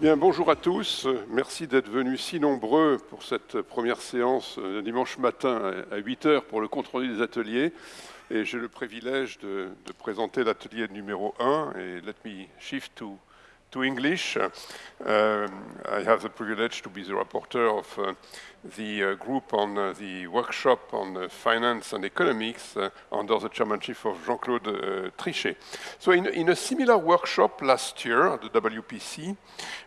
Bien, bonjour à tous. Merci d'être venus si nombreux pour cette première séance de dimanche matin à 8 heures pour le contrôle des ateliers. Et j'ai le privilège de, de présenter l'atelier numéro 1. Et let me shift to to English. Uh, I have the privilege to be the rapporteur of uh, the uh, group on uh, the workshop on uh, finance and economics uh, under the chairmanship of Jean-Claude Trichet. So in, in, a similar workshop last year at the WPC,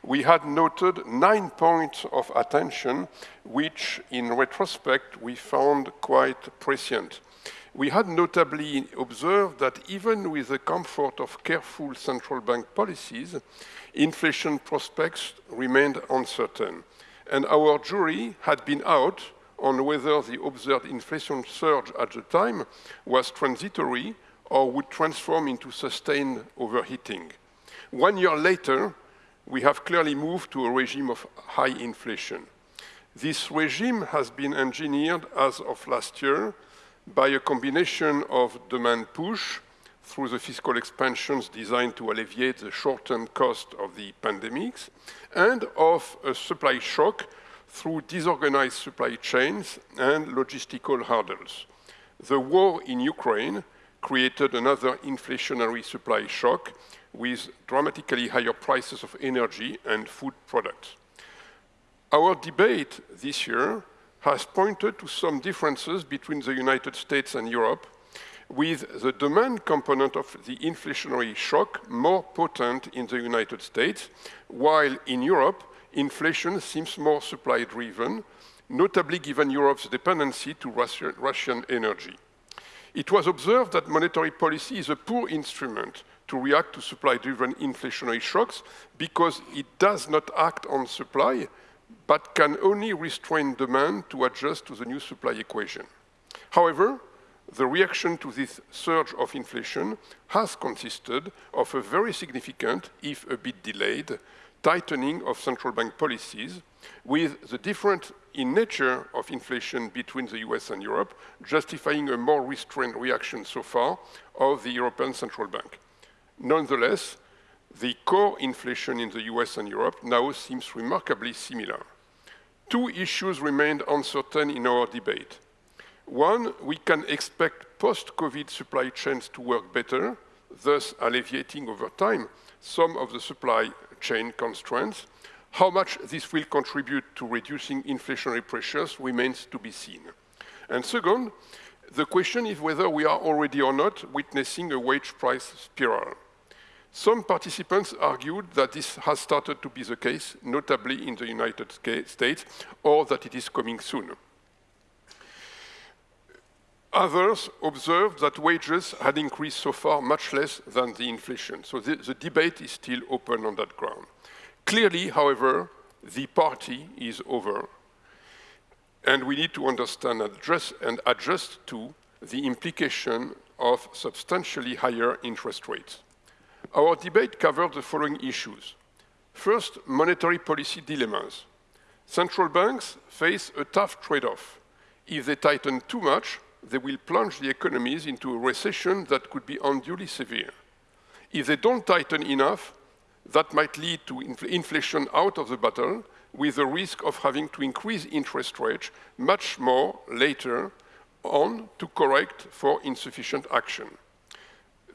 we had noted nine points of attention, which in retrospect we found quite prescient. We had notably observed that even with the comfort of careful central bank policies, inflation prospects remained uncertain. And our jury had been out on whether the observed inflation surge at the time was transitory or would transform into sustained overheating. One year later, we have clearly moved to a regime of high inflation. This regime has been engineered as of last year by a combination of demand push through the fiscal expansions designed to alleviate the short-term cost of the pandemics and of a supply shock through disorganized supply chains and logistical hurdles. The war in Ukraine created another inflationary supply shock with dramatically higher prices of energy and food products. Our debate this year has pointed to some differences between the United States and Europe, with the demand component of the inflationary shock more potent in the United States, while in Europe, inflation seems more supply-driven, notably given Europe's dependency to Russian, energy. It was observed that monetary policy is a poor instrument to react to supply-driven inflationary shocks because it does not act on supply, but can only restrain demand to adjust to the new supply equation. However, the reaction to this surge of inflation has consisted of a very significant, if a bit delayed, tightening of central bank policies, with the difference in nature of inflation between the US and Europe justifying a more restrained reaction so far of the European Central Bank. Nonetheless, the core inflation in the US and Europe now seems remarkably similar. Two issues remained uncertain in our debate. One, we can expect post-COVID supply chains to work better, thus alleviating over time some of the supply chain constraints. How much this will contribute to reducing inflationary pressures remains to be seen. And second, the question is whether we are already or not witnessing a wage price spiral. Some participants argued that this has started to be the case, notably in the United States, or that it is coming soon. Others observed that wages had increased so far much less than the inflation. So the, the, debate is still open on that ground. Clearly, however, the party is over. And we need to understand address, and adjust to the implication of substantially higher interest rates. Our debate covered the following issues. First, monetary policy dilemmas. Central banks face a tough trade-off. If they tighten too much, they will plunge the economies into a recession that could be unduly severe. If they don't tighten enough, that might lead to infl inflation out of the battle, with the risk of having to increase interest rates much more later on to correct for insufficient action.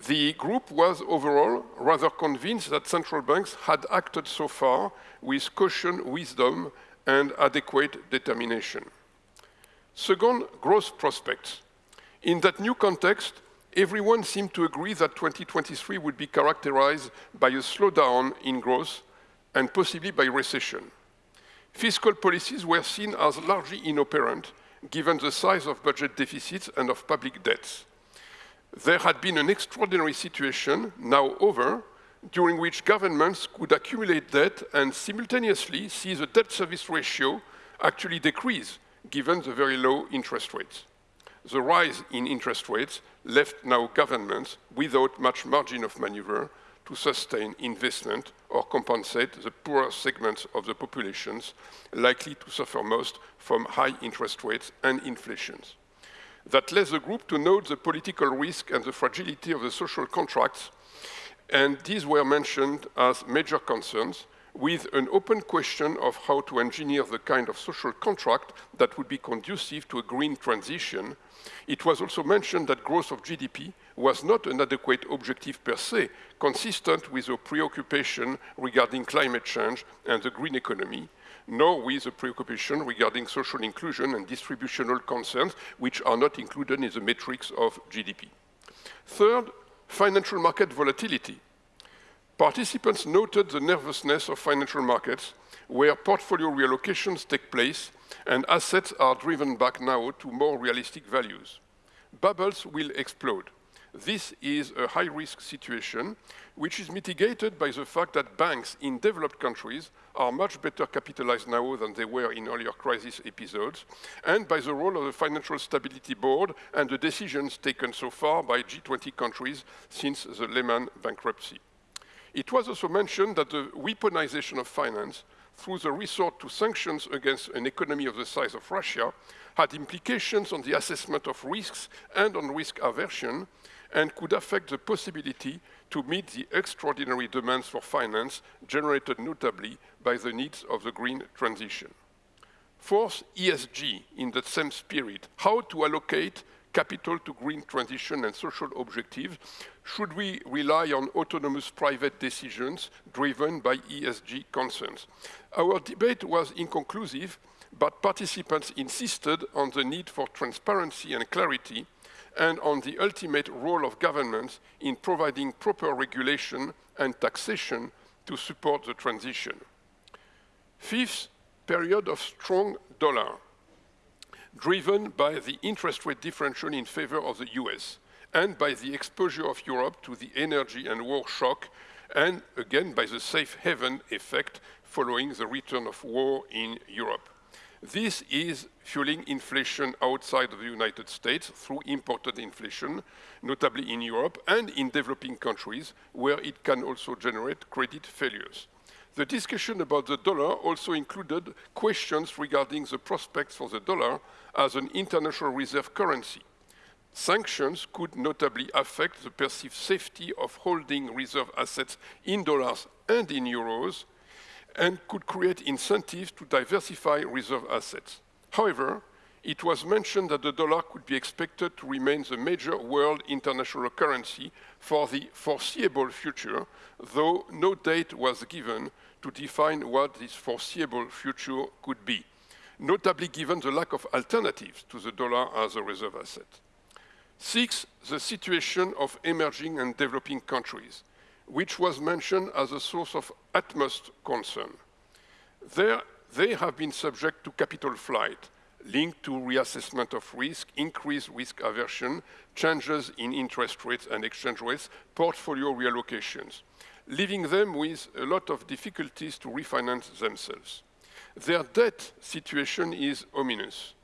The group was overall rather convinced that central banks had acted so far with caution, wisdom, and adequate determination. Second, growth prospects. In that new context, everyone seemed to agree that 2023 would be characterized by a slowdown in growth and possibly by recession. Fiscal policies were seen as largely inoperant given the size of budget deficits and of public debts. There had been an extraordinary situation, now over, during which governments could accumulate debt and simultaneously see the debt service ratio actually decrease given the very low interest rates. The rise in interest rates left now governments without much margin of maneuver to sustain investment or compensate the poorer segments of the populations likely to suffer most from high interest rates and inflations. That led the group to note the political risk and the fragility of the social contracts, and these were mentioned as major concerns, with an open question of how to engineer the kind of social contract that would be conducive to a green transition. It was also mentioned that growth of GDP was not an adequate objective per se, consistent with a preoccupation regarding climate change and the green economy, nor with a preoccupation regarding social inclusion and distributional concerns, which are not included in the metrics of GDP. Third, financial market volatility. Participants noted the nervousness of financial markets, where portfolio reallocations take place and assets are driven back now to more realistic values. Bubbles will explode. This is a high-risk situation, which is mitigated by the fact that banks in developed countries are much better capitalized now than they were in earlier crisis episodes, and by the role of the Financial Stability Board and the decisions taken so far by G20 countries since the Lehman bankruptcy. It was also mentioned that the weaponization of finance through the resort to sanctions against an economy of the size of Russia had implications on the assessment of risks and on risk aversion, and could affect the possibility to meet the extraordinary demands for finance generated notably by the needs of the green transition. Fourth, ESG in the same spirit, how to allocate capital to green transition and social objectives? Should we rely on autonomous private decisions driven by ESG concerns? Our debate was inconclusive, but participants insisted on the need for transparency and clarity and on the ultimate role of governments in providing proper regulation and taxation to support the transition. Fifth, period of strong dollar, driven by the interest rate differential in favor of the US and by the exposure of Europe to the energy and war shock, and again by the safe haven effect following the return of war in Europe. This is fueling inflation outside of the United States through imported inflation, notably in Europe and in developing countries, where it can also generate credit failures. The discussion about the dollar also included questions regarding the prospects for the dollar as an international reserve currency. Sanctions could notably affect the perceived safety of holding reserve assets in dollars and in euros, and could create incentives to diversify reserve assets. However, it was mentioned that the dollar could be expected to remain the major world international currency for the foreseeable future, though no date was given to define what this foreseeable future could be, notably given the lack of alternatives to the dollar as a reserve asset. Six, the situation of emerging and developing countries which was mentioned as a source of utmost concern. There, they have been subject to capital flight, linked to reassessment of risk, increased risk aversion, changes in interest rates and exchange rates, portfolio reallocations, leaving them with a lot of difficulties to refinance themselves. Their debt situation is ominous.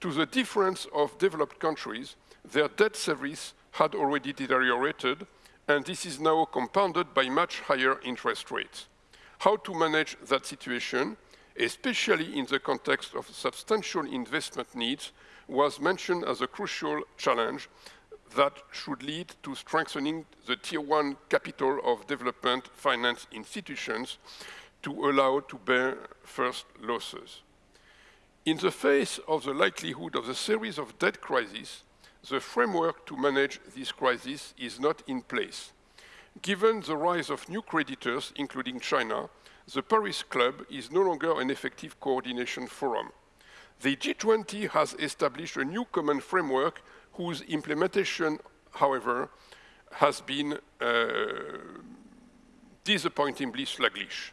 To the difference of developed countries, their debt service had already deteriorated and this is now compounded by much higher interest rates. How to manage that situation, especially in the context of substantial investment needs, was mentioned as a crucial challenge that should lead to strengthening the tier one capital of development finance institutions to allow to bear first losses. In the face of the likelihood of a series of debt crises, the framework to manage this crisis is not in place. Given the rise of new creditors, including China, the Paris Club is no longer an effective coordination forum. The G20 has established a new common framework whose implementation, however, has been uh, disappointingly sluggish.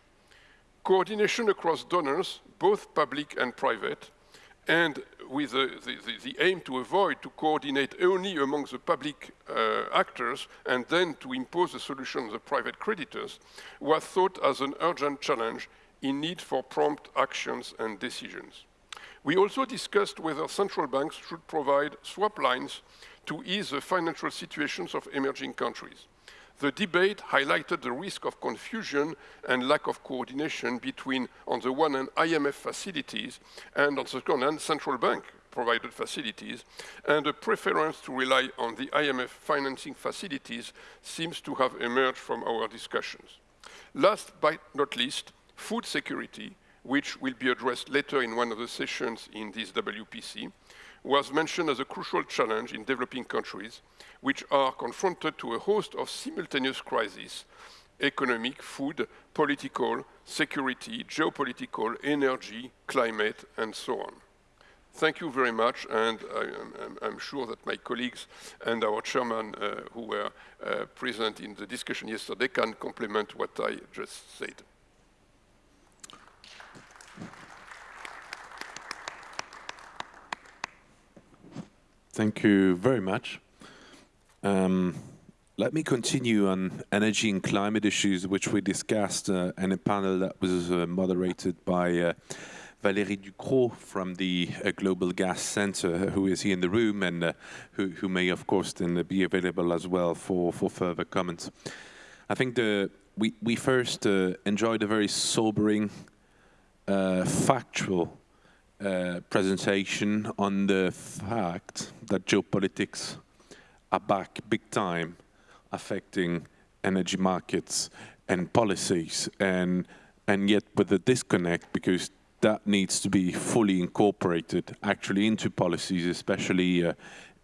Coordination across donors, both public and private, and with the, the, the, aim to avoid to coordinate only among the public uh, actors and then to impose a solution on the private creditors, was thought as an urgent challenge in need for prompt actions and decisions. We also discussed whether central banks should provide swap lines to ease the financial situations of emerging countries. The debate highlighted the risk of confusion and lack of coordination between, on the one hand, IMF facilities and, on the other hand, central bank provided facilities, and a preference to rely on the IMF financing facilities seems to have emerged from our discussions. Last but not least, food security, which will be addressed later in one of the sessions in this WPC, was mentioned as a crucial challenge in developing countries, which are confronted to a host of simultaneous crises, economic, food, political, security, geopolitical, energy, climate, and so on. Thank you very much, and I, am sure that my colleagues and our chairman uh, who were uh, present in the discussion yesterday can complement what I just said. Thank you very much. Um, let me continue on energy and climate issues, which we discussed uh, in a panel that was uh, moderated by uh, Valérie Ducrot from the uh, Global Gas Center, who is here in the room and uh, who, who, may, of course, then be available as well for, for further comments. I think the, we, we first uh, enjoyed a very sobering, factual uh, presentation on the fact that geopolitics are back big time affecting energy markets and policies and and yet with a disconnect because that needs to be fully incorporated actually into policies especially uh,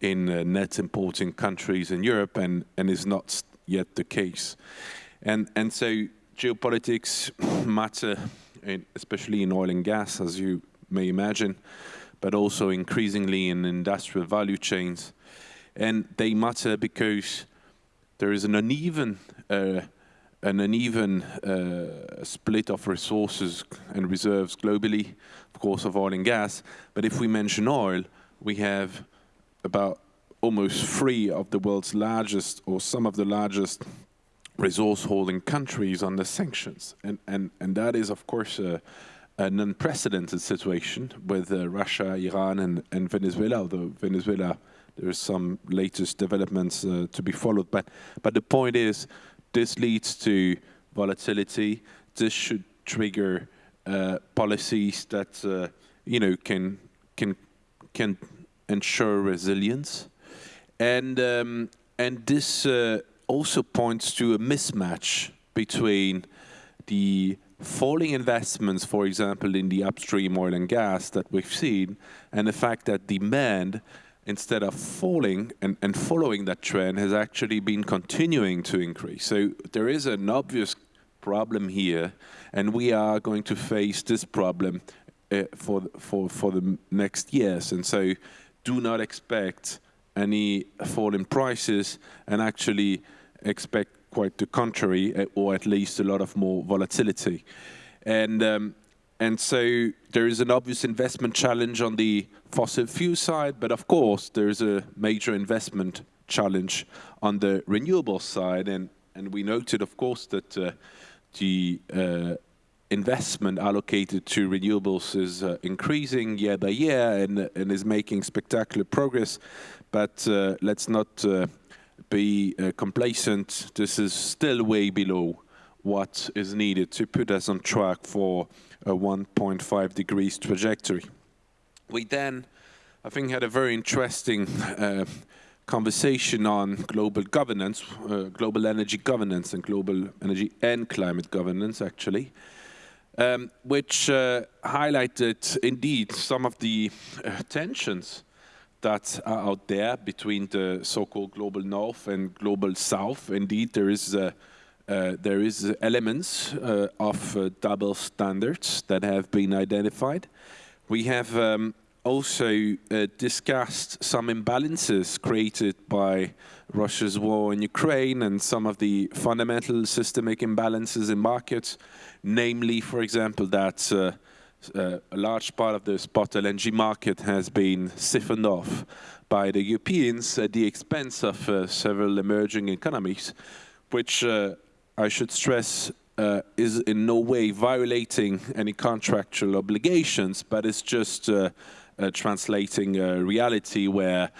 in uh, net importing countries in Europe and and is not yet the case. And and so geopolitics matter in, especially in oil and gas as you may imagine, but also increasingly in industrial value chains. And they matter because there is an uneven, uh, an uneven uh, split of resources and reserves globally, of course, of oil and gas. But if we mention oil, we have about almost three of the world's largest or some of the largest resource holding countries under sanctions. And, and, and that is, of course, an unprecedented situation with uh, Russia, Iran, and, and, Venezuela. Although Venezuela, there are some latest developments uh, to be followed. But but the point is, this leads to volatility. This should trigger uh, policies that uh, you know can can can ensure resilience, and um, and this uh, also points to a mismatch between the falling investments, for example, in the upstream oil and gas that we've seen, and the fact that demand, instead of falling and, and following that trend, has actually been continuing to increase. So there is an obvious problem here, and we are going to face this problem uh, for, for, for the next years. And so do not expect any fall in prices and actually expect quite the contrary, eh, or at least a lot of more volatility. And um, and so there is an obvious investment challenge on the fossil fuel side, but of course there is a major investment challenge on the renewable side. And and we noted, of course, that uh, the uh, investment allocated to renewables is uh, increasing year by year and, and is making spectacular progress. But uh, let's not uh, be uh, complacent. This is still way below what is needed to put us on track for a 1.5 degrees trajectory. We then, I think, had a very interesting uh, conversation on global governance, uh, global energy governance and global energy and climate governance, actually, um, which uh, highlighted indeed some of the uh, tensions that are out there between the so-called global north and global south. Indeed, there is uh, uh, there is elements uh, of uh, double standards that have been identified. We have um, also uh, discussed some imbalances created by Russia's war in Ukraine and some of the fundamental systemic imbalances in markets, namely, for example, that uh, a large part of the spot LNG market has been siphoned off by the Europeans at the expense of uh, several emerging economies, which uh, I should stress uh, is in no way violating any contractual obligations, but it's just uh, uh, translating a reality where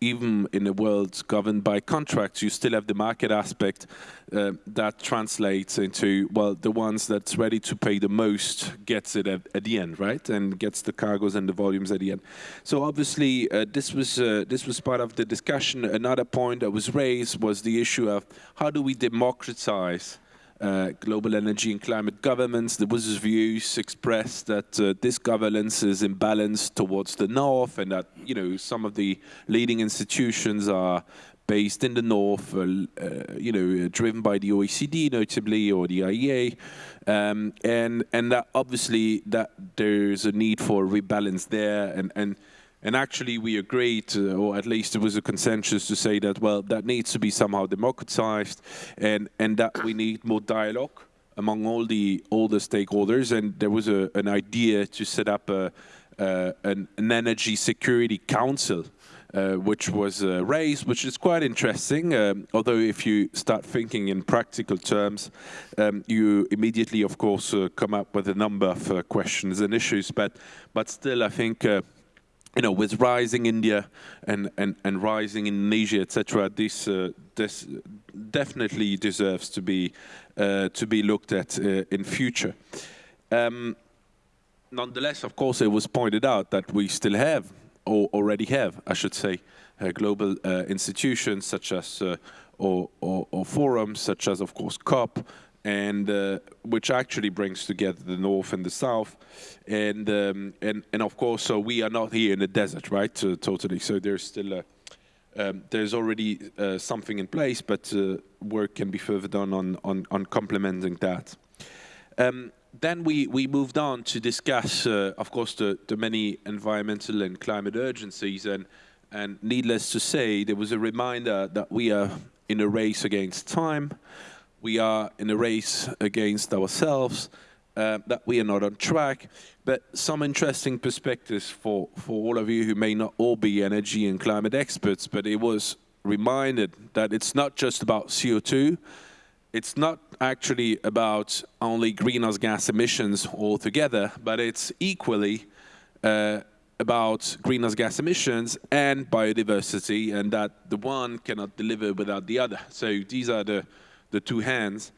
even in a world governed by contracts, you still have the market aspect uh, that translates into, well, the ones that's ready to pay the most gets it at, at, the end, right? And gets the cargoes and the volumes at the end. So obviously, uh, this, was, uh, this was part of the discussion. Another point that was raised was the issue of how do we democratize uh, global energy and climate governments. There was views expressed that uh, this governance is imbalanced towards the north, and that you know some of the leading institutions are based in the north, uh, uh you know, driven by the OECD notably or the IEA, um, and and that obviously that there's a need for a rebalance there, and and and actually, we agreed, uh, or at least it was a consensus to say that, well, that needs to be somehow democratized and, and that we need more dialogue among all the all the stakeholders. And there was a, an idea to set up a, uh, an, an, energy security council, uh, which was uh, raised, which is quite interesting. Um, although if you start thinking in practical terms, um, you immediately, of course, uh, come up with a number of uh, questions and issues. But but still, I think you know, with rising India and, and, and rising Indonesia, etc., this, uh, this definitely deserves to be, uh, to be looked at uh, in future. Um, nonetheless, of course, it was pointed out that we still have, or already have, I should say, uh, global uh, institutions such as, uh, or, or, or forums such as, of course, COP, and uh, which actually brings together the north and the south, and um, and and of course, so we are not here in the desert, right? Uh, totally. So there's still a, um, there's already uh, something in place, but uh, work can be further done on on on complementing that. Um, then we, we moved on to discuss, uh, of course, the, the many environmental and climate urgencies. And, and needless to say, there was a reminder that we are in a race against time we are in a race against ourselves, uh, that we are not on track. But some interesting perspectives for, for all of you who may not all be energy and climate experts, but it was reminded that it's not just about CO2, it's not actually about only greenhouse gas emissions altogether, but it's equally uh, about greenhouse gas emissions and biodiversity, and that the one cannot deliver without the other. So these are the the two hands,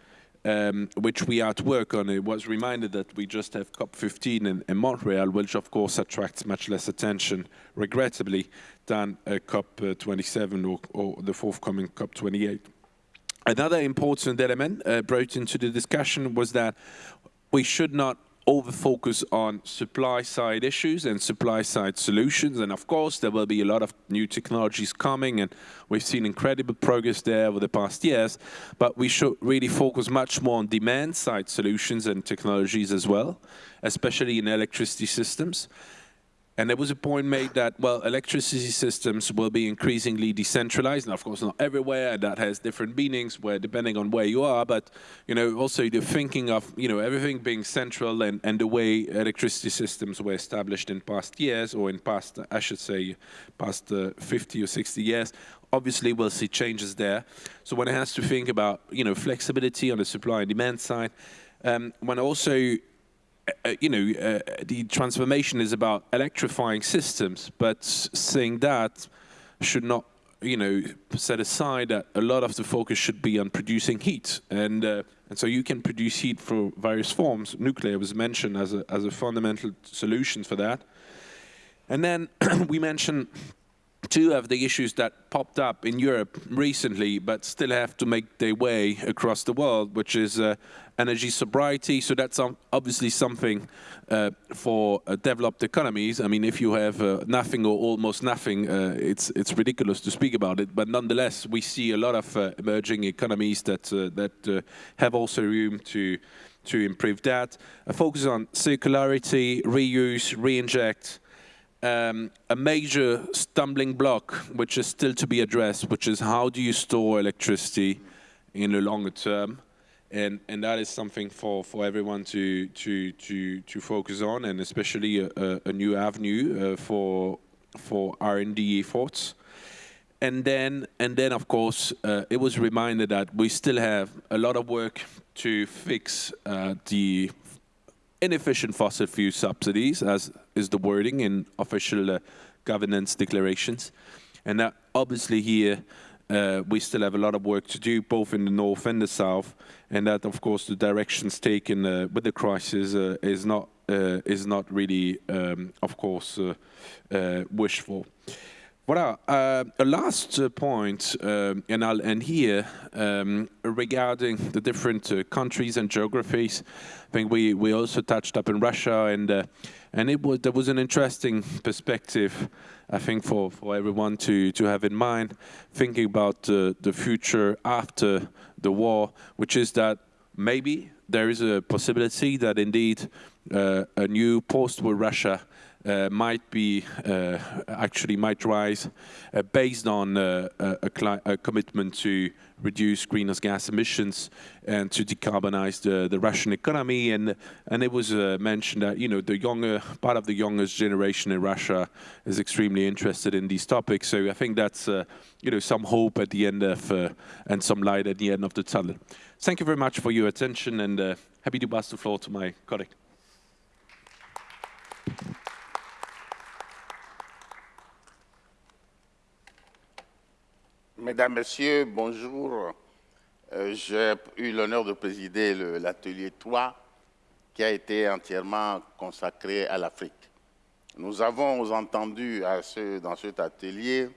um, which we are to work on. It was reminded that we just have COP15 in, in Montreal, which of course attracts much less attention, regrettably, than uh, COP27 or, or, the forthcoming COP28. Another important element uh, brought into the discussion was that we should not over focus on supply side issues and supply side solutions. And of course, there will be a lot of new technologies coming and we've seen incredible progress there over the past years, but we should really focus much more on demand side solutions and technologies as well, especially in electricity systems. And there was a point made that, well, electricity systems will be increasingly decentralized, and of course not everywhere, and that has different meanings where depending on where you are, but, you know, also the thinking of, you know, everything being central and, and the way electricity systems were established in past years, or in past, I should say, past uh, 50 or 60 years, obviously we'll see changes there. So one has to think about, you know, flexibility on the supply and demand side, um, when also uh, you know, uh, the transformation is about electrifying systems, but saying that should not, you know, set aside that a lot of the focus should be on producing heat. And, uh, and so you can produce heat for various forms. Nuclear was mentioned as a, as a fundamental solution for that. And then we mentioned two of the issues that popped up in Europe recently, but still have to make their way across the world, which is uh, energy sobriety. So that's obviously something uh, for uh, developed economies. I mean, if you have uh, nothing or almost nothing, uh, it's it's ridiculous to speak about it. But nonetheless, we see a lot of uh, emerging economies that that have also room to to improve that. A focus on circularity, reuse, reinject um, a major stumbling block, which is still to be addressed, which is how do you store electricity in the longer term? And, and that is something for, for everyone to, to, to, to focus on, and especially a, a new avenue uh, for, for R&D efforts. And then, and then of course, uh, it was reminded that we still have a lot of work to fix uh, the inefficient fossil fuel subsidies, as is the wording in official uh, governance declarations. And that obviously here, uh, we still have a lot of work to do, both in the north and the south, and that, of course, the directions taken uh, with the crisis uh, is not uh, is not really, um, of course, uh, wishful. Voilà. Uh, a last uh, point, uh, and I'll end here, um, regarding the different uh, countries and geographies. I think we, we also touched up in Russia, and uh, and it was there was an interesting perspective, I think, for, for everyone to, to have in mind, thinking about the future after the war, which is that maybe there is a possibility that indeed uh, a new post-war Russia uh, might be uh, actually might rise uh, based on uh, a, a, commitment to reduce greenhouse gas emissions and to decarbonize the, the Russian economy. And and it was uh, mentioned that you know the younger part of the youngest generation in Russia is extremely interested in these topics. So I think that's you know some hope at the end of and some light at the end of the tunnel. Thank you very much for your attention and happy to pass the floor to my colleague. Mesdames, Messieurs, bonjour. Euh, j'ai eu l'honneur de présider l'atelier 3 qui a été entièrement consacré à l'Afrique. Nous avons entendu à ce, dans cet atelier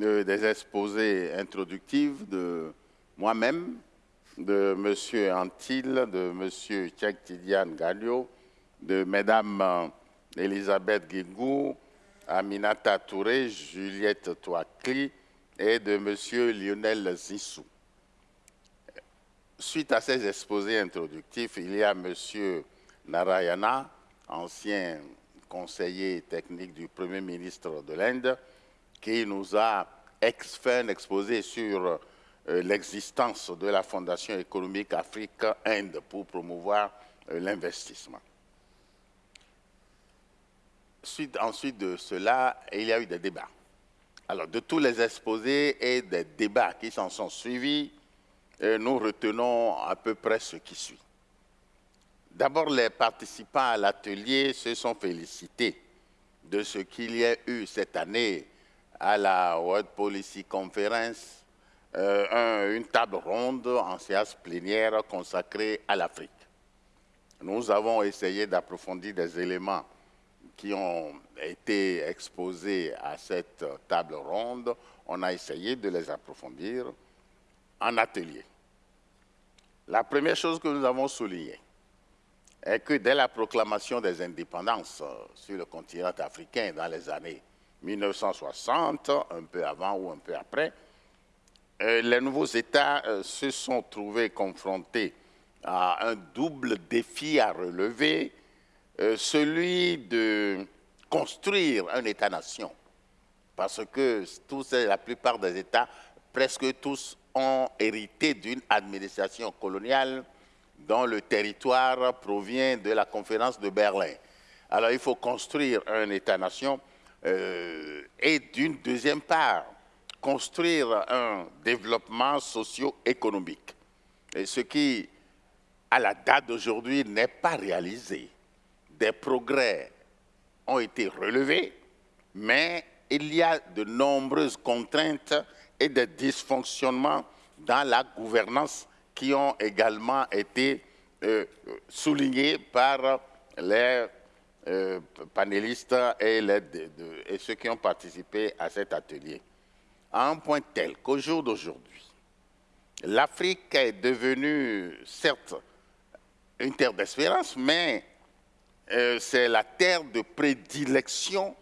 euh, des exposés introductifs de moi-même, de M. Antil, de M. Tchèque Tidiane Gallio, de Mesdames Elisabeth Guigou, Aminata Touré, Juliette Touakli, et de M. Lionel Zissou. Suite à ces exposés introductifs, il y a M. Narayana, ancien conseiller technique du Premier ministre de l'Inde, qui nous a fait un exposé sur euh, l'existence de la Fondation économique Afrique-Inde pour promouvoir euh, l'investissement. ensuite de cela, il y a eu des débats. Alors, de tous les exposés et des débats qui s'en sont suivis, euh, nous retenons à peu près ce qui suit. D'abord, les participants à l'atelier se sont félicités de ce qu'il y a eu cette année à la World Policy Conference, euh, une table ronde en séance plénière consacrée à l'Afrique. Nous avons essayé d'approfondir des éléments qui ont été exposés à cette table ronde, on a essayé de les approfondir en atelier. La première chose que nous avons soulignée est que dès la proclamation des indépendances sur le continent africain dans les années 1960, un peu avant ou un peu après, euh, les nouveaux États euh, se sont trouvés confrontés à un double défi à relever euh, celui de construire un État-nation, parce que tous, la plupart des États, presque tous, ont hérité d'une administration coloniale dont le territoire provient de la conférence de Berlin. Alors il faut construire un État-nation euh, et d'une deuxième part, construire un développement socio-économique. Ce qui, à la date d'aujourd'hui, n'est pas réalisé des progrès ont été relevés, mais il y a de nombreuses contraintes et des dysfonctionnements dans la gouvernance qui ont également été euh, soulignés par les euh, panélistes et, et, ceux qui ont participé à cet atelier. À un point tel qu'au jour d'aujourd'hui, l'Afrique est devenue, certes, une terre d'espérance, mais euh, c'est la terre de prédilection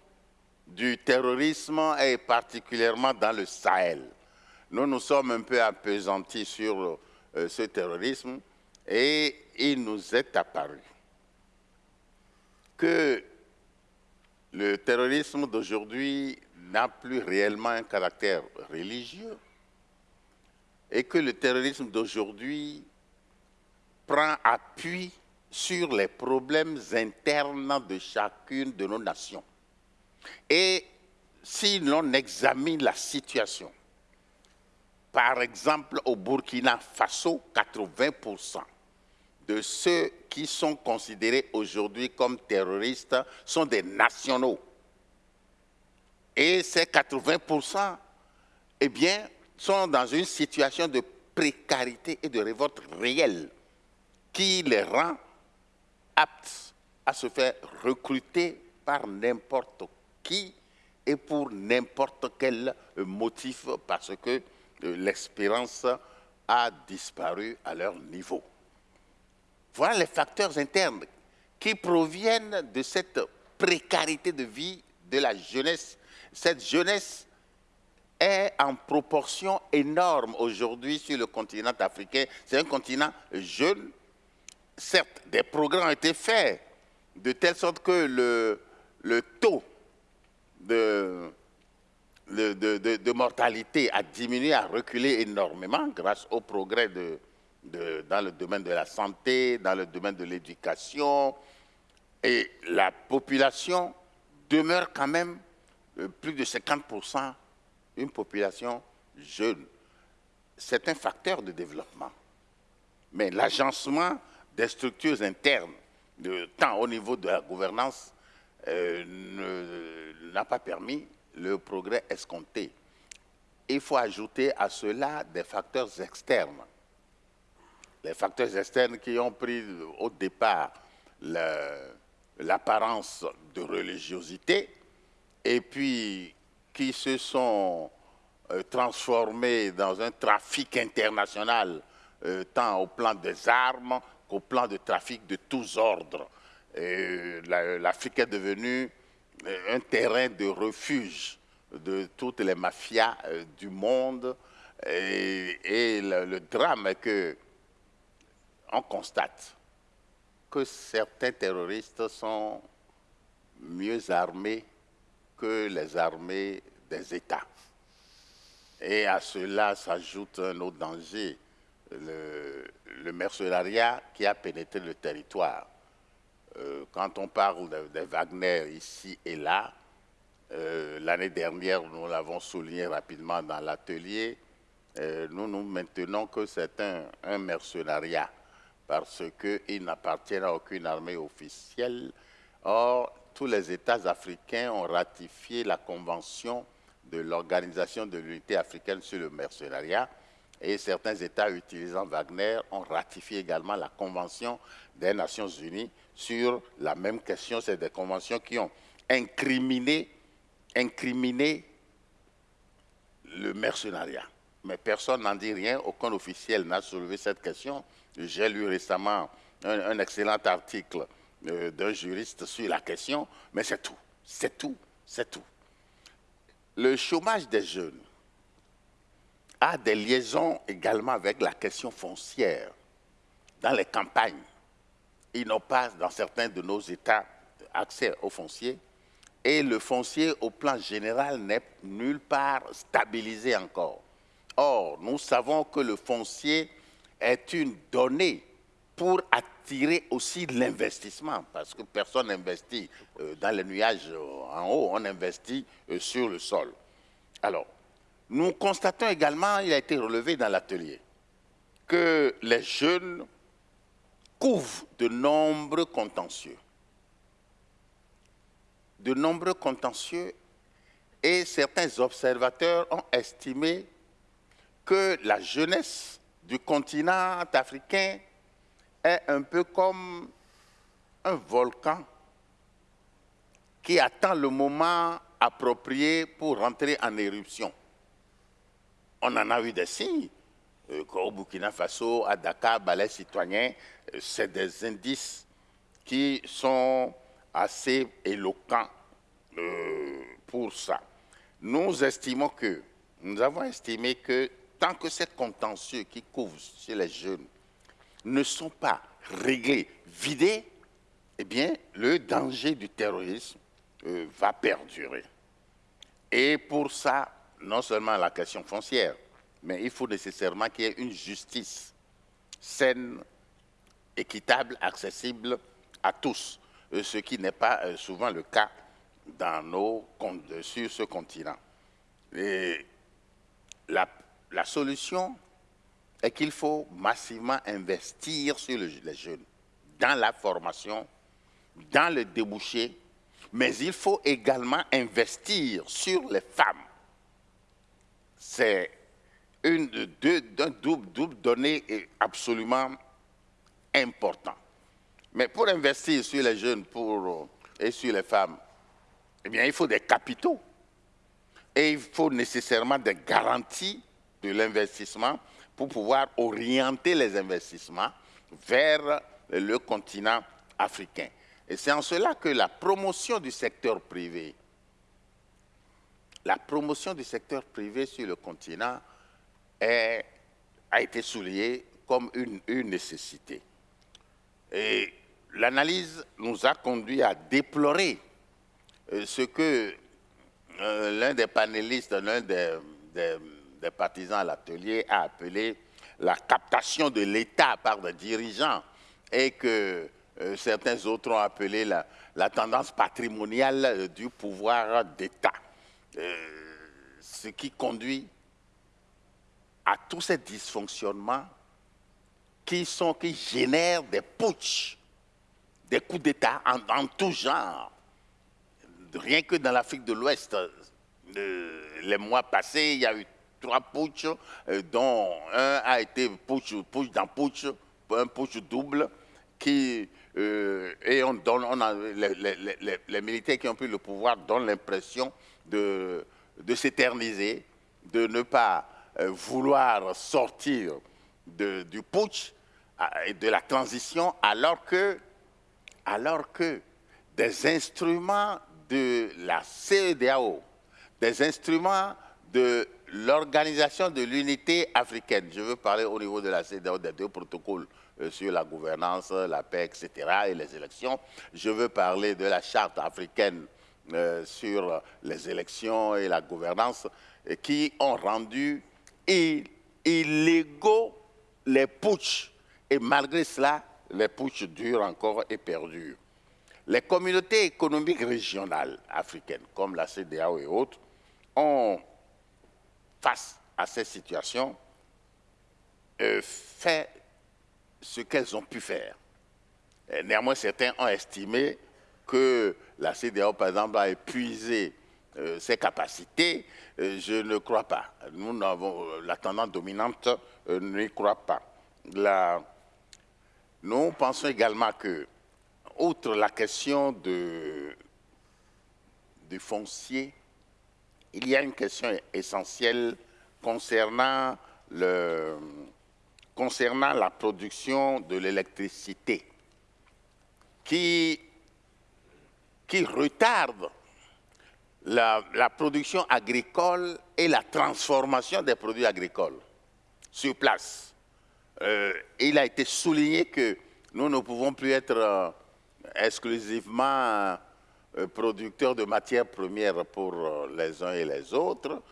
du terrorisme et particulièrement dans le Sahel. Nous nous sommes un peu appesantis sur euh, ce terrorisme et il nous est apparu que le terrorisme d'aujourd'hui n'a plus réellement un caractère religieux et que le terrorisme d'aujourd'hui prend appui sur les problèmes internes de chacune de nos nations. Et si l'on examine la situation, par exemple au Burkina Faso, 80% de ceux qui sont considérés aujourd'hui comme terroristes sont des nationaux. Et ces 80%, eh bien, sont dans une situation de précarité et de révolte réelle qui les rend aptes à se faire recruter par n'importe qui et pour n'importe quel motif parce que euh, l'espérance a disparu à leur niveau. Voilà les facteurs internes qui proviennent de cette précarité de vie de la jeunesse. Cette jeunesse est en proportion énorme aujourd'hui sur le continent africain. C'est un continent jeune. Certes, des progrès ont été faits de telle sorte que le, le taux de, de, mortalité a diminué, a reculé énormément grâce au progrès de, dans le domaine de la santé, dans le domaine de l'éducation. Et la population demeure quand même euh, plus de 50% une population jeune. C'est un facteur de développement. Mais l'agencement des structures internes, tant au niveau de la gouvernance, euh, n'a pas permis le progrès escompté. Il faut ajouter à cela des facteurs externes. Les facteurs externes qui ont pris au départ l'apparence de religiosité et puis qui se sont euh, transformés dans un trafic international, euh, tant au plan des armes qu'au plan de trafic de tous ordres. L'Afrique est devenue euh, un terrain de refuge de toutes les mafias du monde. Et, le, le, drame est que on constate que certains terroristes sont mieux armés que les armées des États. Et à cela s'ajoute un autre danger, le, mercenariat qui a pénétré le territoire. Euh, quand on parle de, de, Wagner ici et là, euh, l'année dernière, nous l'avons souligné rapidement dans l'atelier, euh, nous nous maintenons que c'est un, un, mercenariat parce qu'il n'appartient à aucune armée officielle. Or, tous les États africains ont ratifié la convention de l'Organisation de l'unité africaine sur le mercenariat et certains États utilisant Wagner ont ratifié également la convention des Nations Unies sur la même question. C'est des conventions qui ont incriminé, le mercenariat. Mais personne n'en dit rien, aucun officiel n'a soulevé cette question. J'ai lu récemment un, un excellent article euh, d'un juriste sur la question, mais c'est tout, c'est tout, c'est tout. Le chômage des jeunes a des liaisons également avec la question foncière. Dans les campagnes, ils n'ont pas, dans certains de nos États, accès au foncier. Et le foncier, au plan général, n'est nulle part stabilisé encore. Or, nous savons que le foncier est une donnée pour attirer aussi l'investissement, parce que personne n'investit euh, dans les nuages euh, en haut, on investit euh, sur le sol. Alors, nous constatons également, il a été relevé dans l'atelier, que les jeunes couvrent de nombreux contentieux. De nombreux contentieux et certains observateurs ont estimé que la jeunesse du continent africain est un peu comme un volcan qui attend le moment approprié pour rentrer en éruption. On en a eu des signes. Euh, au Burkina Faso, à Dakar, Balais citoyen, euh, c'est des indices qui sont assez éloquents euh, pour ça. Nous estimons que, nous avons estimé que tant que ces contentieux qui couvrent chez les jeunes ne sont pas réglés, vidés, eh bien, le danger du terrorisme va perdurer. Et pour ça, non seulement la question foncière, mais il faut nécessairement qu'il y ait une justice saine, équitable, accessible à tous, euh, ce qui n'est pas euh, souvent le cas dans nos, sur ce continent. La solution est qu'il faut massivement investir sur les jeunes, dans la formation, dans le débouché, mais il faut également investir sur les femmes. C'est un double, double donnée absolument important. Mais pour investir sur les jeunes pour, et sur les femmes, eh bien, il faut des capitaux. Et il faut nécessairement des garanties de l'investissement pour pouvoir orienter les investissements vers le continent africain. Et c'est en cela que la promotion du secteur privé, la promotion du secteur privé sur le continent a été soulignée comme une, nécessité. Et l'analyse nous a conduit à déplorer euh, ce que euh, l'un des panélistes, l'un des, partisans à l'atelier a appelé la captation de l'État par des dirigeants et que euh, certains autres ont appelé la, tendance patrimoniale du pouvoir d'État. Ce qui conduit à tous ces dysfonctionnements qui, sont, qui génèrent des putsch, des coups d'État en, tout genre. Rien que dans l'Afrique de l'Ouest, euh, les mois passés, il y a eu trois putsch, euh, dont un a été putsch, putsch dans putsch, un putsch double, qui, euh, et on donne, on a, les, militaires qui ont pris le pouvoir donnent l'impression de, s'éterniser, de ne pas vouloir sortir du putsch et de la transition, alors que, alors que des instruments de la CEDAO, des instruments de l'Organisation de l'Unité africaine. Je veux parler au niveau de la CEDAO des deux protocoles euh, sur la gouvernance, la paix, etc. et les élections. Je veux parler de la charte africaine euh, sur les élections et la gouvernance qui ont rendu illégaux les putsch. Et malgré cela, les putsch durent encore et perdurent. Les communautés économiques régionales africaines, comme la CDAO et autres, ont, face à cette situation, euh, fait ce qu'elles ont pu faire. néanmoins, certains ont estimé que la CDAO, par exemple, a épuisé euh, ses capacités. Euh, je ne crois pas. Nous avons la tendance dominante n'y croit pas. nous pensons également que outre la question de, du foncier, il y a une question essentielle concernant, le, concernant la production de l'électricité qui, qui retarde la, production agricole et la transformation des produits agricoles sur place. Euh, il a été souligné que nous ne pouvons plus être euh, exclusivement euh, producteurs de matières premières pour les uns et les autres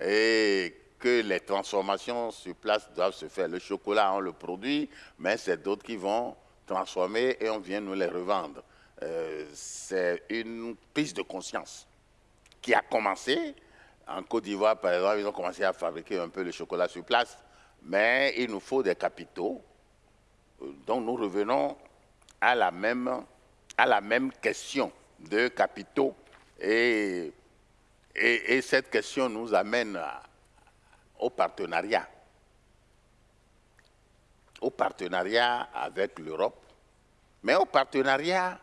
et que les transformations sur place doivent se faire. Le chocolat, on le produit, mais c'est d'autres qui vont transformer et on vient nous les revendre. C'est une prise de conscience qui a commencé. En Côte d'Ivoire, par exemple, ils ont commencé à fabriquer un peu le chocolat sur place, mais il nous faut des capitaux. Donc nous revenons à la même à la même question de capitaux et, et, cette question nous amène au partenariat. Au partenariat avec l'Europe, mais au partenariat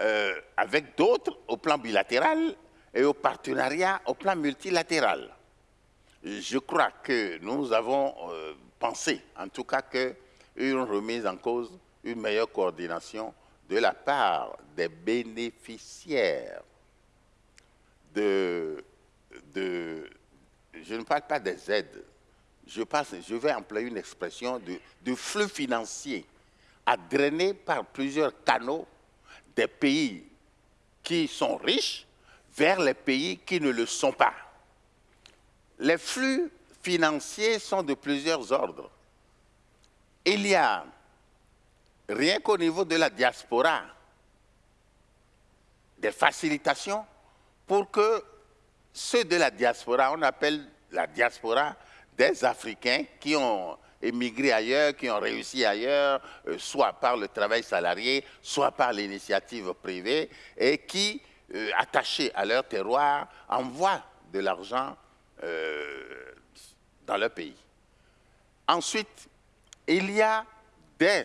euh, avec d'autres au plan bilatéral et au partenariat au plan multilatéral. Je crois que nous avons euh, pensé, en tout cas, qu'une remise en cause, une meilleure coordination de la part des bénéficiaires de, de je ne parle pas des aides, je, passe, je vais employer une expression de, flux financier à drainer par plusieurs canaux des pays qui sont riches vers les pays qui ne le sont pas. Les flux financiers sont de plusieurs ordres. Il y a rien qu'au niveau de la diaspora, des facilitations pour que ceux de la diaspora, on appelle la diaspora des Africains qui ont émigré ailleurs, qui ont réussi ailleurs, euh, soit par le travail salarié, soit par l'initiative privée, et qui, euh, attachés à leur terroir, envoient de l'argent euh, dans leur pays. Ensuite, il y a des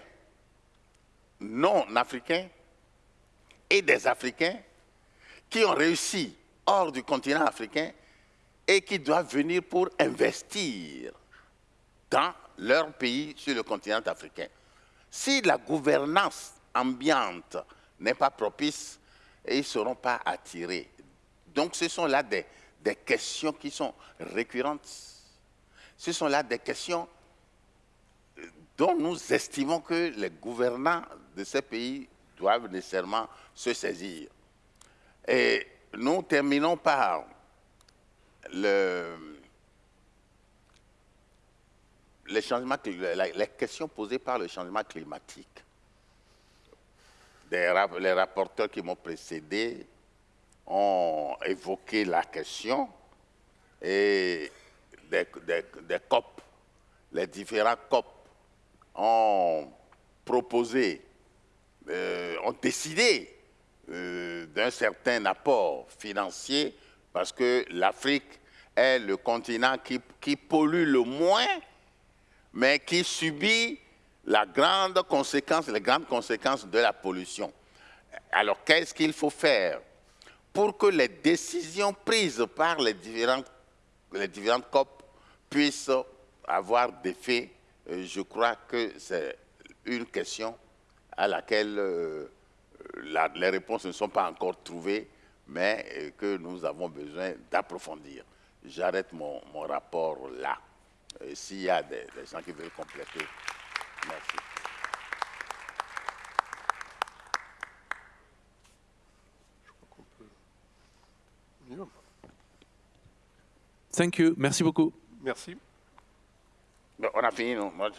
non-africains et des Africains qui ont réussi hors du continent africain et qui doivent venir pour investir dans leur pays sur le continent africain. Si la gouvernance ambiante n'est pas propice, ils ne seront pas attirés. Donc ce sont là des, des questions qui sont récurrentes. Ce sont là des questions dont nous estimons que les gouvernants de ces pays doivent nécessairement se saisir. Et nous terminons par le, les, changements, les questions posées par le changement climatique. Les rapporteurs qui m'ont précédé ont évoqué la question et des, COP, les différents COP ont proposé, euh, ont décidé euh, d'un certain apport financier parce que l'Afrique est le continent qui, pollue le moins, mais qui subit la grande conséquence, les grandes conséquences de la pollution. Alors, qu'est-ce qu'il faut faire pour que les décisions prises par les différentes, les différentes COP puissent avoir des faits? Je crois que c'est une question à laquelle euh, les réponses ne sont pas encore trouvées, mais euh, que nous avons besoin d'approfondir. J'arrête mon, rapport là. Euh, S'il y a des, des, gens qui veulent compléter, merci. Thank you. Merci beaucoup. Merci. On a fini, non? Moi,